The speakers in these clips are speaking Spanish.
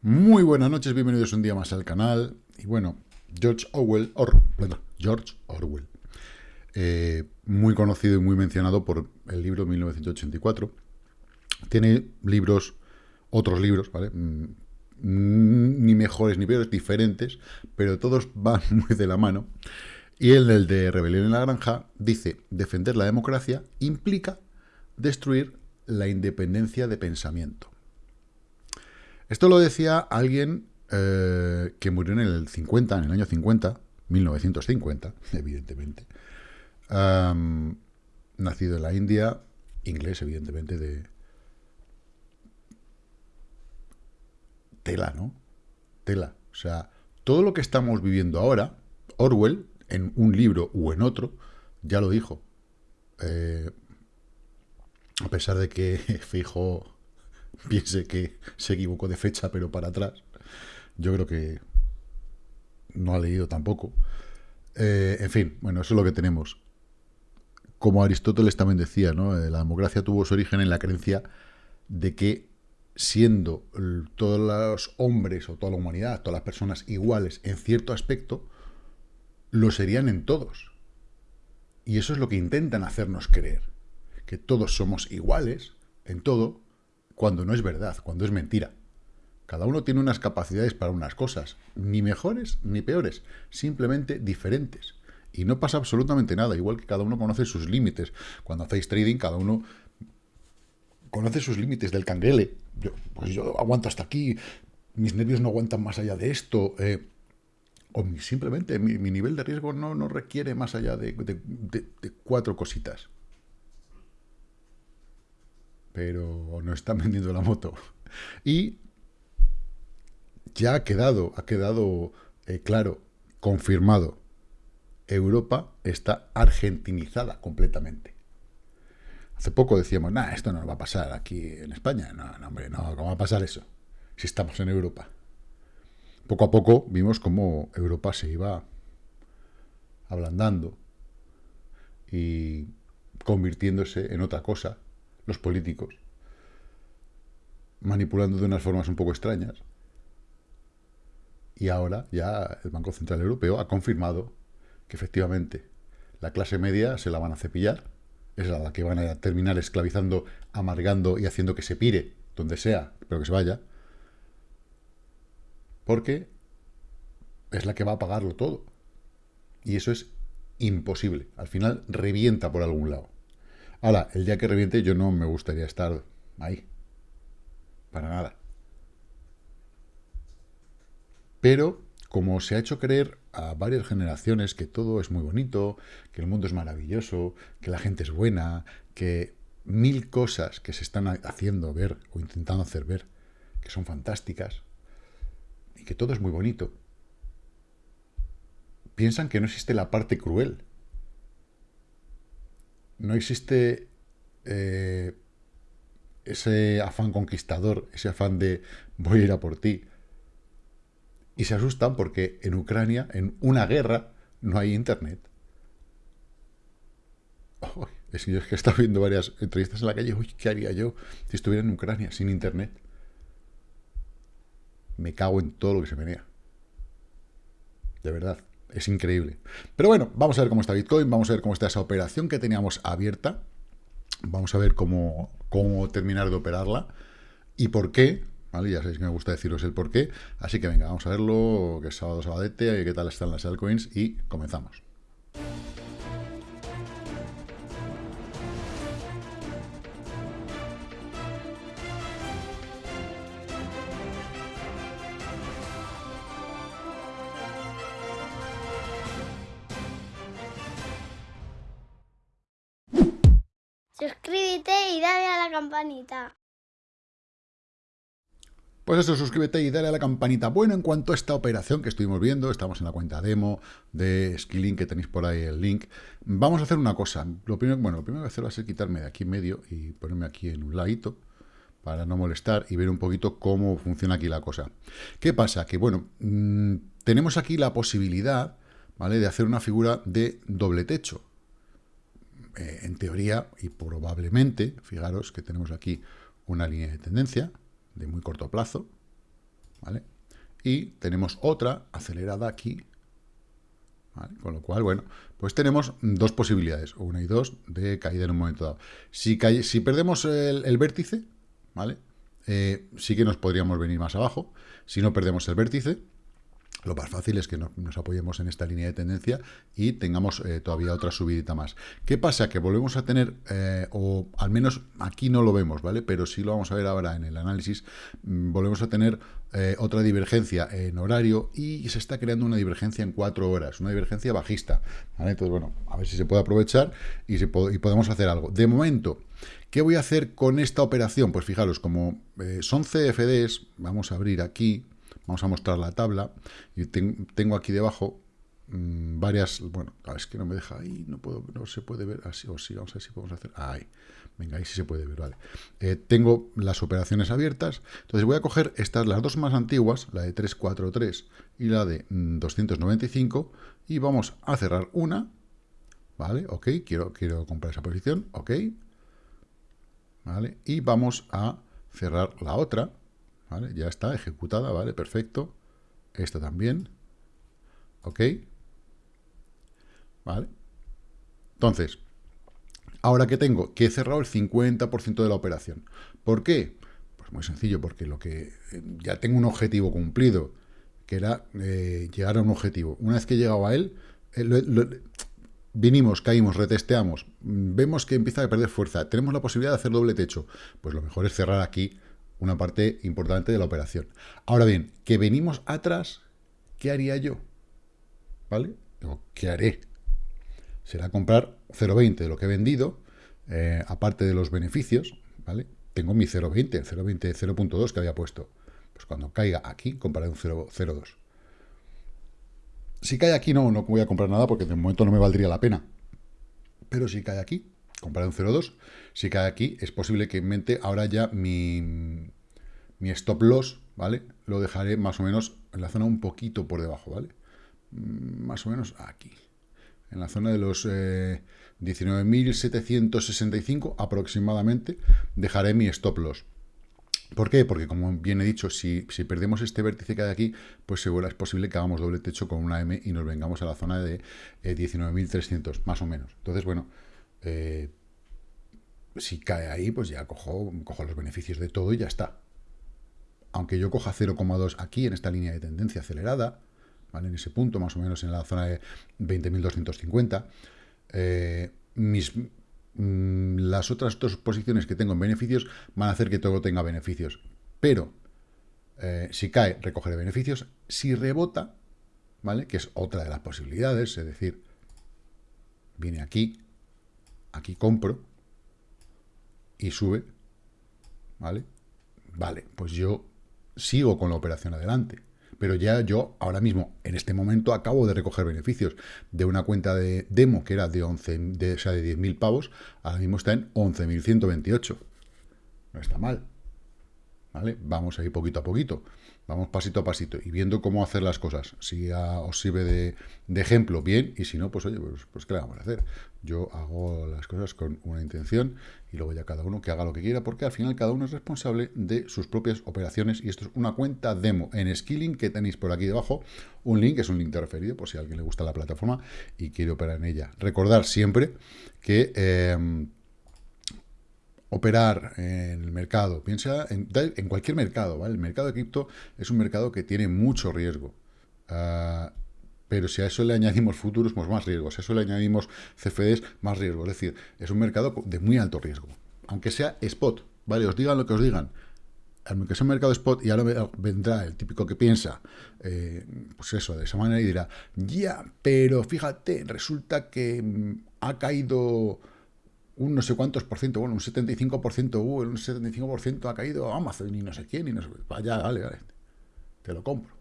Muy buenas noches, bienvenidos un día más al canal. Y bueno, George Orwell, Or, George Orwell, eh, muy conocido y muy mencionado por el libro 1984. Tiene libros, otros libros, ¿vale? Mm, ni mejores ni peores, diferentes, pero todos van muy de la mano. Y en el de Rebelión en la Granja dice, defender la democracia implica destruir la independencia de pensamiento. Esto lo decía alguien eh, que murió en el 50, en el año 50, 1950, evidentemente. nacido en la India, inglés, evidentemente, de tela, ¿no? Tela. O sea, todo lo que estamos viviendo ahora, Orwell, en un libro o en otro, ya lo dijo. Eh, a pesar de que Fijo piense que se equivocó de fecha, pero para atrás, yo creo que no ha leído tampoco. Eh, en fin, bueno, eso es lo que tenemos. Como Aristóteles también decía, ¿no? Eh, la democracia tuvo su origen en la creencia de que siendo todos los hombres o toda la humanidad, todas las personas iguales en cierto aspecto, lo serían en todos. Y eso es lo que intentan hacernos creer, que todos somos iguales en todo, cuando no es verdad, cuando es mentira. Cada uno tiene unas capacidades para unas cosas, ni mejores ni peores, simplemente diferentes. Y no pasa absolutamente nada, igual que cada uno conoce sus límites. Cuando hacéis trading, cada uno conoce sus límites del canguele. Yo, pues yo aguanto hasta aquí, mis nervios no aguantan más allá de esto. Eh, o simplemente mi, nivel de riesgo no, no requiere más allá de, cuatro cositas. Pero no están vendiendo la moto. Y ya ha quedado, ha quedado eh, claro, confirmado. Europa está argentinizada completamente. Hace poco decíamos, nah, esto no va a pasar aquí en España. No, no, hombre, no, ¿cómo va a pasar eso? Si estamos en Europa poco a poco vimos cómo Europa se iba ablandando y convirtiéndose en otra cosa, los políticos, manipulando de unas formas un poco extrañas. Y ahora ya el Banco Central Europeo ha confirmado que efectivamente la clase media se la van a cepillar, es la que van a terminar esclavizando, amargando y haciendo que se pire donde sea, pero que se vaya, porque es la que va a pagarlo todo. Y eso es imposible. Al final revienta por algún lado. Ahora, el día que reviente yo no me gustaría estar ahí. Para nada. Pero, como se ha hecho creer a varias generaciones que todo es muy bonito, que el mundo es maravilloso, que la gente es buena, que mil cosas que se están haciendo ver o intentando hacer ver, que son fantásticas, que todo es muy bonito. Piensan que no existe la parte cruel. No existe eh, ese afán conquistador, ese afán de voy a ir a por ti. Y se asustan porque en Ucrania, en una guerra, no hay internet. es que yo que he estado viendo varias entrevistas en la calle. Uy, ¿qué haría yo si estuviera en Ucrania sin internet? me cago en todo lo que se venía. De verdad, es increíble. Pero bueno, vamos a ver cómo está Bitcoin, vamos a ver cómo está esa operación que teníamos abierta. Vamos a ver cómo, cómo terminar de operarla y por qué. ¿Vale? Ya sabéis que me gusta deciros el por qué. Así que venga, vamos a verlo, que es sábado, sabadete, qué tal están las altcoins y comenzamos. Pues eso, suscríbete y dale a la campanita. Bueno, en cuanto a esta operación que estuvimos viendo, estamos en la cuenta demo de Skilling, que tenéis por ahí el link. Vamos a hacer una cosa. Lo primero, bueno, lo primero que voy a hacer va a ser quitarme de aquí en medio y ponerme aquí en un ladito para no molestar y ver un poquito cómo funciona aquí la cosa. ¿Qué pasa? Que, bueno, mm, tenemos aquí la posibilidad, ¿vale?, de hacer una figura de doble techo. Eh, en teoría y probablemente, fijaros que tenemos aquí una línea de tendencia de muy corto plazo, ¿vale? Y tenemos otra acelerada aquí, Con lo cual, bueno, pues tenemos dos posibilidades, una y dos, de caída en un momento dado. Si, si perdemos el, vértice, ¿vale? Eh, sí que nos podríamos venir más abajo. Si no perdemos el vértice, lo más fácil es que nos apoyemos en esta línea de tendencia y tengamos eh, todavía otra subidita más. ¿Qué pasa? Que volvemos a tener, eh, o al menos aquí no lo vemos, ¿vale? Pero sí lo vamos a ver ahora en el análisis, mm, volvemos a tener eh, otra divergencia en horario y se está creando una divergencia en cuatro horas, una divergencia bajista. Entonces, bueno, a ver si se puede aprovechar y, y podemos hacer algo. De momento, ¿qué voy a hacer con esta operación? Pues fijaros, como son CFDs, vamos a abrir aquí, Vamos a mostrar la tabla. Y tengo aquí debajo mm, varias... Bueno, es que no me deja ahí, no puedo, no se puede ver así, o sí, vamos a ver si podemos hacer... Ahí, venga, ahí sí se puede ver, vale. Eh, tengo las operaciones abiertas, entonces voy a coger estas, las dos más antiguas, la de 343 y la de 295, mm, y vamos a cerrar una, ¿vale? Ok, quiero, quiero comprar esa posición, ok, ¿vale? Y vamos a cerrar la otra, Ya está ejecutada, ¿vale? Perfecto. Esta también. ¿Ok? ¿Vale? Entonces, ahora que tengo, que he cerrado el 50% de la operación. ¿Por qué? Pues muy sencillo, porque lo que ya tengo un objetivo cumplido, que era eh, llegar a un objetivo. Una vez que he llegado a él, eh, vinimos, caímos, retesteamos, vemos que empieza a perder fuerza, tenemos la posibilidad de hacer doble techo. Pues lo mejor es cerrar aquí una parte importante de la operación. Ahora bien, que venimos atrás, ¿qué haría yo? ¿Vale? ¿Qué haré? Será comprar 0,20 de lo que he vendido, eh, aparte de los beneficios, ¿vale? Tengo mi 0,20, 0,20, 0.2 que había puesto. Pues cuando caiga aquí, compraré un 0,02. Si cae aquí, no, no voy a comprar nada porque de momento no me valdría la pena. Pero si cae aquí, compraré un 0,2. Si cae aquí, es posible que en mente ahora ya mi, mi stop loss, ¿vale? Lo dejaré más o menos en la zona un poquito por debajo, ¿vale? Mm, más o menos aquí. En la zona de los 19.765 eh, aproximadamente dejaré mi stop loss. ¿Por qué? Porque, como bien he dicho, si, perdemos este vértice que hay aquí, pues seguro es posible que hagamos doble techo con una M y nos vengamos a la zona de 19.300, eh, más o menos. Entonces, bueno, eh, si cae ahí, pues ya cojo, los beneficios de todo y ya está. Aunque yo coja 0,2 aquí, en esta línea de tendencia acelerada, ¿vale? en ese punto, más o menos en la zona de 20.250, eh, mis, mm, las otras dos posiciones que tengo en beneficios van a hacer que todo tenga beneficios. Pero, eh, si cae, recogeré beneficios. Si rebota, ¿vale? Que es otra de las posibilidades, es decir, viene aquí, aquí compro y sube, ¿vale? Vale, pues yo sigo con la operación adelante. Pero ya yo ahora mismo, en este momento, acabo de recoger beneficios de una cuenta de demo que era de 11, de, o sea, de 10.000 pavos, ahora mismo está en 11.128. No está mal. ¿Vale? Vamos ahí poquito a poquito. Vamos pasito a pasito y viendo cómo hacer las cosas. Si os sirve de, ejemplo, bien, y si no, pues oye, pues, pues, ¿qué le vamos a hacer? Yo hago las cosas con una intención y luego ya cada uno que haga lo que quiera, porque al final cada uno es responsable de sus propias operaciones y esto es una cuenta demo en Skilling que tenéis por aquí debajo, un link, es un link de referido, por si a alguien le gusta la plataforma y quiere operar en ella. Recordar siempre que... Eh, operar en el mercado, piensa en, cualquier mercado, ¿vale? El mercado de cripto es un mercado que tiene mucho riesgo. Ah, pero si a eso le añadimos futuros, pues más riesgo. Si a eso le añadimos CFDs, más riesgo. Es decir, es un mercado de muy alto riesgo. Aunque sea spot, ¿vale? Os digan lo que os digan. Aunque sea un mercado spot, y ahora vendrá el típico que piensa, eh, pues eso, de esa manera y dirá, ya, pero fíjate, resulta que mm, ha caído un no sé cuántos por ciento, bueno, un 75%, uh, un 75% ha caído Amazon y no sé quién, y no sé, vaya, vale, vale, te lo compro,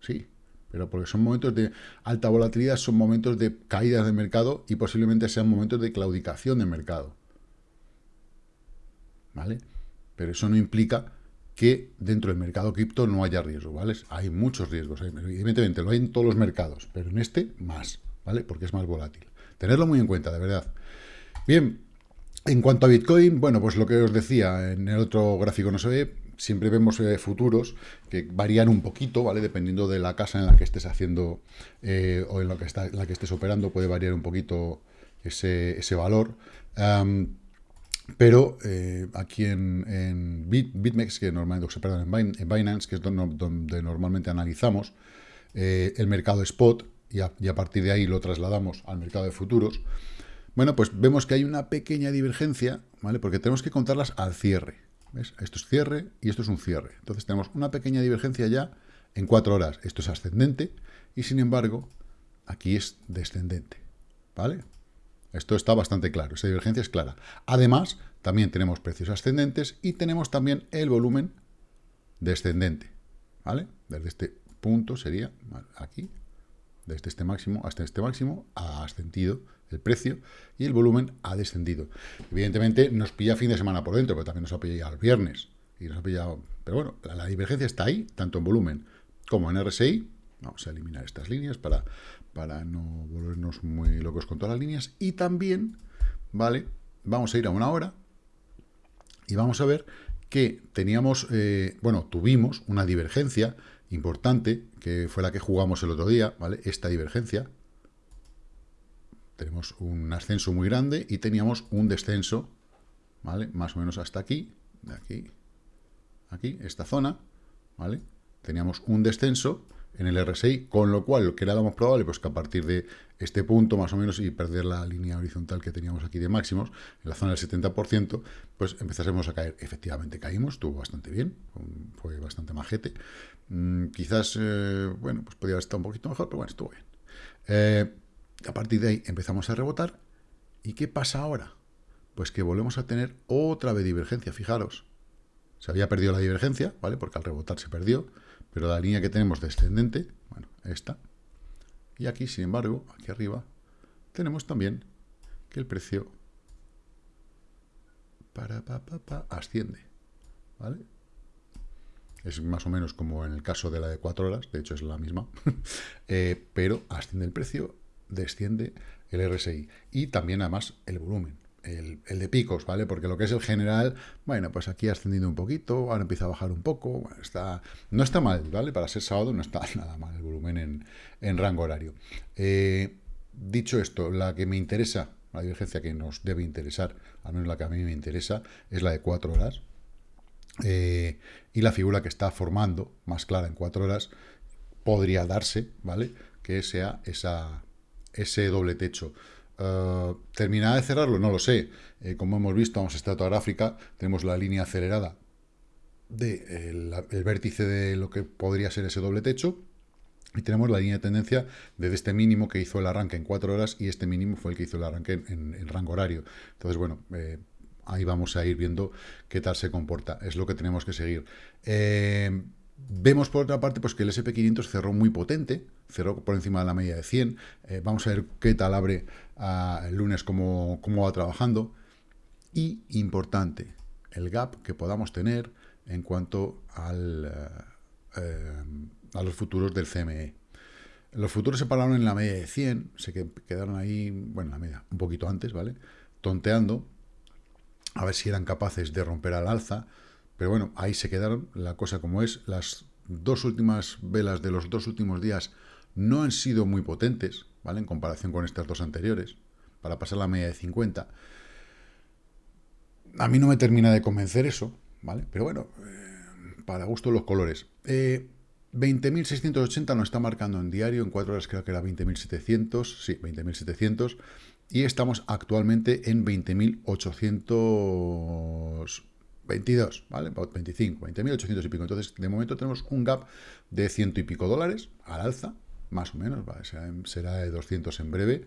sí, pero porque son momentos de alta volatilidad, son momentos de caídas de mercado y posiblemente sean momentos de claudicación de mercado, ¿vale? Pero eso no implica que dentro del mercado cripto no haya riesgo, ¿vale? Hay muchos riesgos, evidentemente lo hay en todos los mercados, pero en este más, ¿vale? Porque es más volátil. Tenerlo muy en cuenta, de verdad. Bien, en cuanto a Bitcoin, bueno, pues lo que os decía, en el otro gráfico no se ve, siempre vemos eh, futuros que varían un poquito, ¿vale? Dependiendo de la casa en la que estés haciendo eh, o en la que, está, en la que estés operando, puede variar un poquito ese, ese valor. pero aquí en, BitMEX, que normalmente, perdón, en Binance, que es donde, normalmente analizamos el mercado spot, y a, partir de ahí lo trasladamos al mercado de futuros, bueno, pues vemos que hay una pequeña divergencia, ¿vale? Porque tenemos que contarlas al cierre. ¿ves? Esto es cierre y esto es un cierre. Entonces tenemos una pequeña divergencia ya en cuatro horas. Esto es ascendente y sin embargo aquí es descendente, ¿vale? Esto está bastante claro, esa divergencia es clara. Además, también tenemos precios ascendentes y tenemos también el volumen descendente, ¿vale? Desde este punto sería aquí desde este máximo hasta este máximo, ha ascendido el precio y el volumen ha descendido. Evidentemente nos pilla fin de semana por dentro, pero también nos ha pillado el viernes. Y nos ha pillado, pero bueno, la, divergencia está ahí, tanto en volumen como en RSI. Vamos a eliminar estas líneas para, para no volvernos muy locos con todas las líneas. Y también, ¿vale? Vamos a ir a una hora y vamos a ver que teníamos, eh, bueno, tuvimos una divergencia importante, que fue la que jugamos el otro día, ¿vale? Esta divergencia. Tenemos un ascenso muy grande y teníamos un descenso, ¿vale? Más o menos hasta aquí, de aquí, aquí, esta zona, ¿vale? Teníamos un descenso en el RSI, con lo cual que era lo más probable, pues que a partir de este punto más o menos y perder la línea horizontal que teníamos aquí de máximos, en la zona del 70%, pues empezásemos a caer. Efectivamente caímos, estuvo bastante bien, fue bastante majete. Mm, quizás, eh, bueno, pues podría estar un poquito mejor, pero bueno, estuvo bien. Eh, a partir de ahí empezamos a rebotar. ¿Y qué pasa ahora? Pues que volvemos a tener otra vez divergencia, fijaros. Se había perdido la divergencia, ¿vale? Porque al rebotar se perdió pero la línea que tenemos descendente, bueno, esta, y aquí, sin embargo, aquí arriba, tenemos también que el precio para, pa, pa, asciende, ¿vale? Es más o menos como en el caso de la de 4 horas, de hecho es la misma, eh, pero asciende el precio, desciende el RSI y también además el volumen el, de picos, ¿vale? Porque lo que es el general, bueno, pues aquí ha ascendido un poquito, ahora empieza a bajar un poco, está, no está mal, ¿vale? Para ser sábado no está nada mal el volumen en, rango horario. Eh, dicho esto, la que me interesa, la divergencia que nos debe interesar, al menos la que a mí me interesa, es la de 4 horas. Eh, y la figura que está formando, más clara en 4 horas, podría darse, ¿vale? Que sea esa, ese doble techo. Uh, ¿Terminará de cerrarlo? No lo sé. Eh, como hemos visto, vamos a estratográfica, tenemos la línea acelerada del de el vértice de lo que podría ser ese doble techo, y tenemos la línea de tendencia desde este mínimo que hizo el arranque en 4 horas, y este mínimo fue el que hizo el arranque en, rango horario. Entonces, bueno, eh, ahí vamos a ir viendo qué tal se comporta. Es lo que tenemos que seguir. Eh, Vemos por otra parte pues, que el SP500 cerró muy potente, cerró por encima de la media de 100. Eh, vamos a ver qué tal abre ah, el lunes, cómo, cómo va trabajando. Y importante, el gap que podamos tener en cuanto al, eh, eh, a los futuros del CME. Los futuros se pararon en la media de 100, se quedaron ahí, bueno, la media, un poquito antes, ¿vale? Tonteando, a ver si eran capaces de romper al alza. Pero bueno, ahí se quedaron, la cosa como es. Las dos últimas velas de los dos últimos días no han sido muy potentes, ¿vale? En comparación con estas dos anteriores, para pasar la media de 50. A mí no me termina de convencer eso, ¿vale? Pero bueno, eh, para gusto los colores. 20.680 eh, nos está marcando en diario, en cuatro horas creo que era 20.700, sí, 20.700, y estamos actualmente en 20.800 22, ¿vale? 25, 20.800 y pico. Entonces, de momento tenemos un gap de ciento y pico dólares al alza, más o menos, ¿vale? será, de 200 en breve.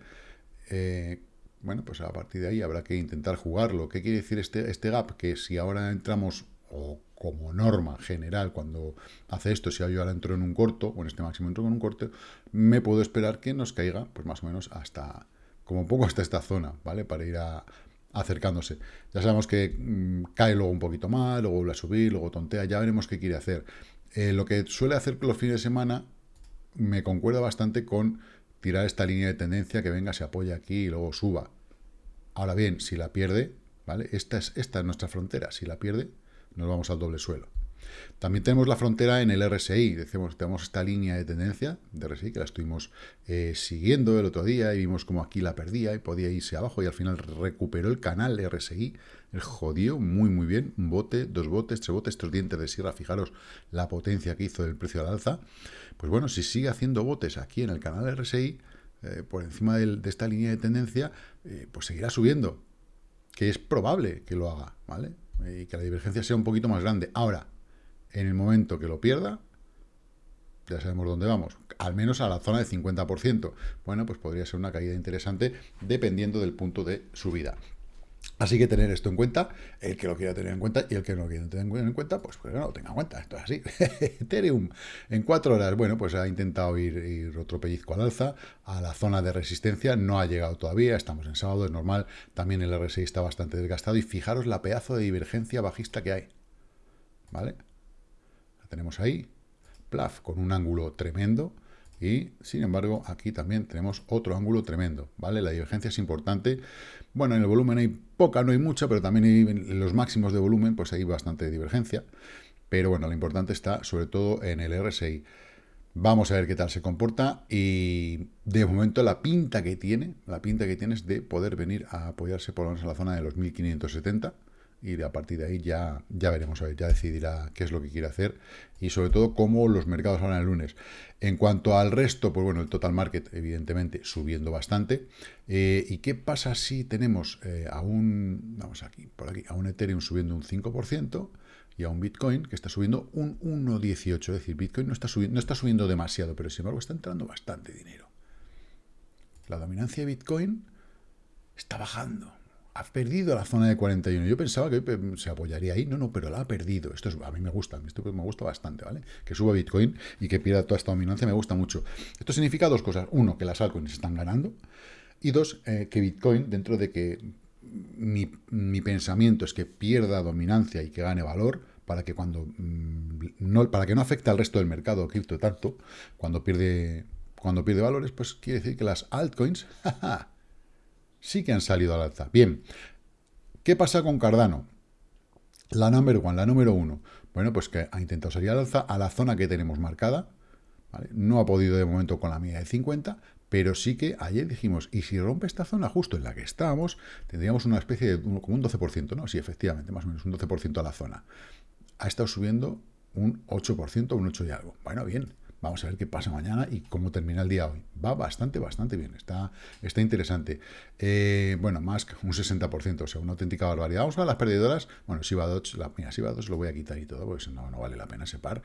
Eh, bueno, pues a partir de ahí habrá que intentar jugarlo. ¿Qué quiere decir este, este gap? Que si ahora entramos, o como norma general, cuando hace esto, si yo ahora entro en un corto, o en este máximo entro en un corto, me puedo esperar que nos caiga, pues más o menos hasta, como poco hasta esta zona, ¿vale? Para ir a, acercándose. Ya sabemos que mm, cae luego un poquito más, luego vuelve a subir, luego tontea, ya veremos qué quiere hacer. Eh, lo que suele hacer los fines de semana me concuerda bastante con tirar esta línea de tendencia que venga, se apoya aquí y luego suba. Ahora bien, si la pierde, ¿vale? Esta es, esta es nuestra frontera, si la pierde, nos vamos al doble suelo. También tenemos la frontera en el RSI, decimos, tenemos esta línea de tendencia de RSI que la estuvimos eh, siguiendo el otro día y vimos como aquí la perdía y podía irse abajo y al final recuperó el canal RSI, el jodió muy muy bien, un bote, dos botes, tres botes, estos dientes de sierra, fijaros la potencia que hizo del precio al alza, pues bueno, si sigue haciendo botes aquí en el canal RSI, eh, por encima de, esta línea de tendencia, eh, pues seguirá subiendo, que es probable que lo haga, ¿vale? Y que la divergencia sea un poquito más grande. Ahora, en el momento que lo pierda, ya sabemos dónde vamos, al menos a la zona de 50%. Bueno, pues podría ser una caída interesante dependiendo del punto de subida. Así que tener esto en cuenta, el que lo quiera tener en cuenta y el que no lo quiera tener en cuenta, pues, pues no lo tenga en cuenta. Esto es así. Ethereum en cuatro horas, bueno, pues ha intentado ir, otro pellizco al alza a la zona de resistencia, no ha llegado todavía, estamos en sábado, es normal, también el RSI está bastante desgastado y fijaros la pedazo de divergencia bajista que hay. ¿Vale? Tenemos ahí, plaf, con un ángulo tremendo, y, sin embargo, aquí también tenemos otro ángulo tremendo, ¿vale? La divergencia es importante. Bueno, en el volumen hay poca, no hay mucha, pero también en los máximos de volumen, pues hay bastante divergencia. Pero bueno, lo importante está sobre todo en el RSI. Vamos a ver qué tal se comporta y de momento la pinta que tiene, la pinta que tiene es de poder venir a apoyarse por lo menos en la zona de los 1570 y a partir de ahí ya, ya veremos, ya decidirá qué es lo que quiere hacer y sobre todo cómo los mercados van el lunes. En cuanto al resto, pues bueno, el total market evidentemente subiendo bastante. Eh, ¿Y qué pasa si tenemos eh, a un, vamos aquí, por aquí, a un Ethereum subiendo un 5% y a un Bitcoin que está subiendo un 1,18? Es decir, Bitcoin no está, subiendo, no está subiendo demasiado, pero sin embargo está entrando bastante dinero. La dominancia de Bitcoin está bajando ha perdido la zona de 41. Yo pensaba que se apoyaría ahí. No, no, pero la ha perdido. Esto es, a mí me gusta. Esto me gusta bastante, ¿vale? Que suba Bitcoin y que pierda toda esta dominancia me gusta mucho. Esto significa dos cosas. Uno, que las altcoins están ganando. Y dos, eh, que Bitcoin, dentro de que mi, pensamiento es que pierda dominancia y que gane valor, para que cuando mm, no, para que no afecte al resto del mercado cripto tanto, cuando pierde, cuando pierde valores, pues quiere decir que las altcoins sí que han salido al alza. Bien, ¿qué pasa con Cardano? La number one, la número uno. Bueno, pues que ha intentado salir al alza a la zona que tenemos marcada. No ha podido de momento con la media de 50, pero sí que ayer dijimos, y si rompe esta zona justo en la que estábamos, tendríamos una especie de como un 12%, ¿no? Sí, efectivamente, más o menos un 12% a la zona. Ha estado subiendo un 8%, un 8 y algo. Bueno, bien, Vamos a ver qué pasa mañana y cómo termina el día hoy. Va bastante, bastante bien. Está, está interesante. Eh, bueno, más un 60%, o sea, una auténtica barbaridad. Vamos a las perdedoras. Bueno, Shiba Dodge, la, mira, Shiba Dodge lo voy a quitar y todo, porque no, no vale la pena ese par.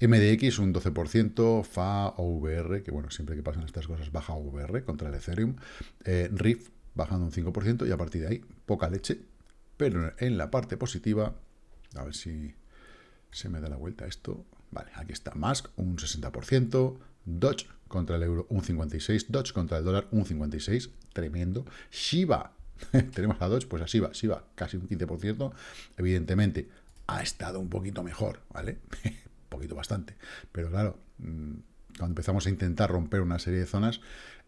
MDX un 12%, FA, OVR, que bueno, siempre que pasan estas cosas baja OVR contra el Ethereum. Eh, RIF bajando un 5% y a partir de ahí poca leche. Pero en la parte positiva, a ver si se me da la vuelta esto. Vale, aquí está Musk, un 60%, Dodge contra el euro, un 56%, Dodge contra el dólar, un 56%, tremendo. Shiba, tenemos a Dodge, pues a Shiba, Shiba casi un 15%, evidentemente ha estado un poquito mejor, ¿vale? poquito bastante, pero claro, mm, cuando empezamos a intentar romper una serie de zonas,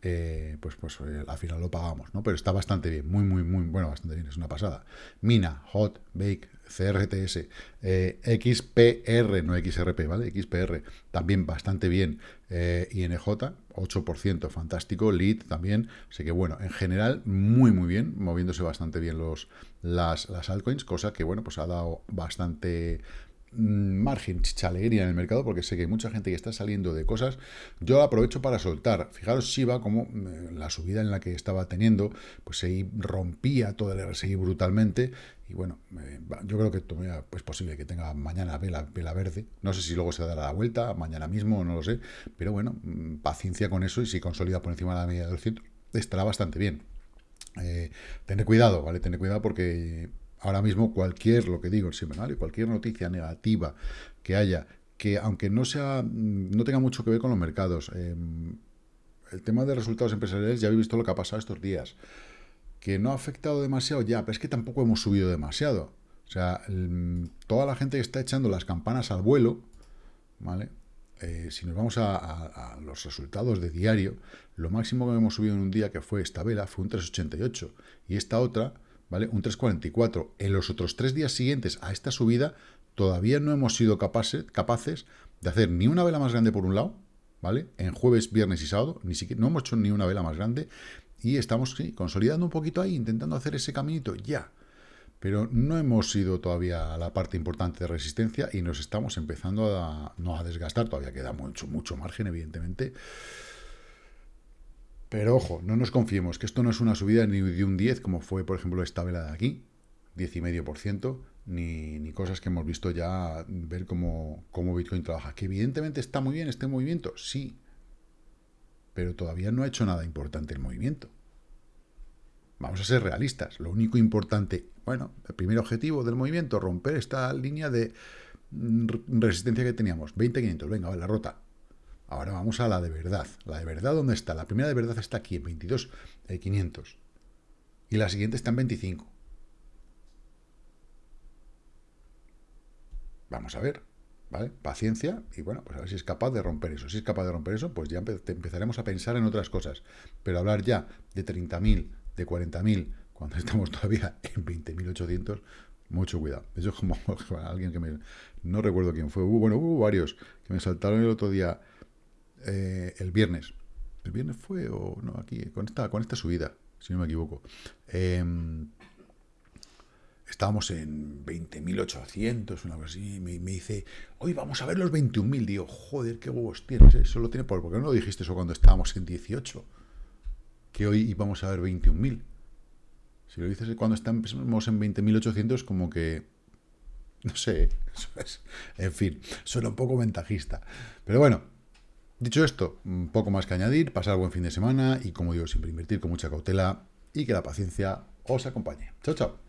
eh, pues, pues eh, al final lo pagamos, ¿no? Pero está bastante bien, muy, muy, muy, bueno, bastante bien, es una pasada. Mina, Hot, Bake, CRTS, eh, XPR, no XRP, ¿vale? XPR, también bastante bien. INJ, 8%, fantástico. Lead también. Así que, bueno, en general, muy, muy bien, moviéndose bastante bien los, las, las altcoins, cosa que, bueno, pues ha dado bastante margen, chicha alegría en el mercado, porque sé que hay mucha gente que está saliendo de cosas. Yo aprovecho para soltar. Fijaros Shiba, como mm, la subida en la que estaba teniendo, pues se rompía todo el RSI brutalmente. Y bueno, yo creo que es posible que tenga mañana vela, vela verde. No sé si luego se dará la vuelta, mañana mismo, no lo sé. Pero bueno, mm, paciencia con eso y si consolida por encima de la media del centro, estará bastante bien. Eh, tener cuidado, ¿vale? Tener cuidado porque ahora mismo cualquier, lo que digo semanal, cualquier noticia negativa que haya, que aunque no sea, no tenga mucho que ver con los mercados, em, el tema de resultados empresariales, ya habéis visto lo que ha pasado estos días, que no ha afectado demasiado ya, pero es que tampoco hemos subido demasiado. O sea, toda la gente que está echando las campanas al vuelo, ¿vale? Eh, si nos vamos a, a, los resultados de diario, lo máximo que hemos subido en un día, que fue esta vela, fue un 3,88. Y esta otra, ¿vale? Un 3,44. En los otros tres días siguientes a esta subida, todavía no hemos sido capaces, capaces de hacer ni una vela más grande por un lado, ¿vale? En jueves, viernes y sábado, ni siquiera, no hemos hecho ni una vela más grande y estamos consolidando un poquito ahí, intentando hacer ese caminito ya. Pero no hemos ido todavía a la parte importante de resistencia y nos estamos empezando a, no a desgastar, todavía queda mucho, mucho margen, evidentemente. Pero ojo, no nos confiemos, que esto no es una subida ni de un 10, como fue, por ejemplo, esta vela de aquí, 10,5%, ni, ni cosas que hemos visto ya, ver cómo, cómo Bitcoin trabaja. Que evidentemente está muy bien este movimiento, sí, pero todavía no ha hecho nada importante el movimiento. Vamos a ser realistas. Lo único importante, bueno, el primer objetivo del movimiento, romper esta línea de mm, resistencia que teníamos, 20.500, venga, la rota. Ahora vamos a la de verdad. La de verdad, ¿dónde está? La primera de verdad está aquí, en 22.500. Y la siguiente está en 25. Vamos a ver, ¿vale? Paciencia y bueno, pues a ver si es capaz de romper eso. Si es capaz de romper eso, pues ya empezaremos a pensar en otras cosas. Pero hablar ya de 30.000, de 40.000, cuando estamos todavía en 20.800, mucho cuidado. Eso es como alguien que me... No recuerdo quién fue. Bueno, hubo varios que me saltaron el otro día, eh, el viernes. ¿El viernes fue o no? Aquí, con esta, con esta subida, si no me equivoco. Eh, estábamos en 20.800, una cosa así, me, me, dice, hoy vamos a ver los 21.000, digo, joder, qué huevos tienes, eso lo tiene, por, ¿por qué no lo dijiste eso cuando estábamos en 18? Que hoy íbamos a ver 21.000. Si lo dices cuando estamos en 20.800, como que, no sé, en fin, suena un poco ventajista. Pero bueno, dicho esto, un poco más que añadir, pasar buen fin de semana y como digo, siempre invertir con mucha cautela y que la paciencia os acompañe. Chao, chao.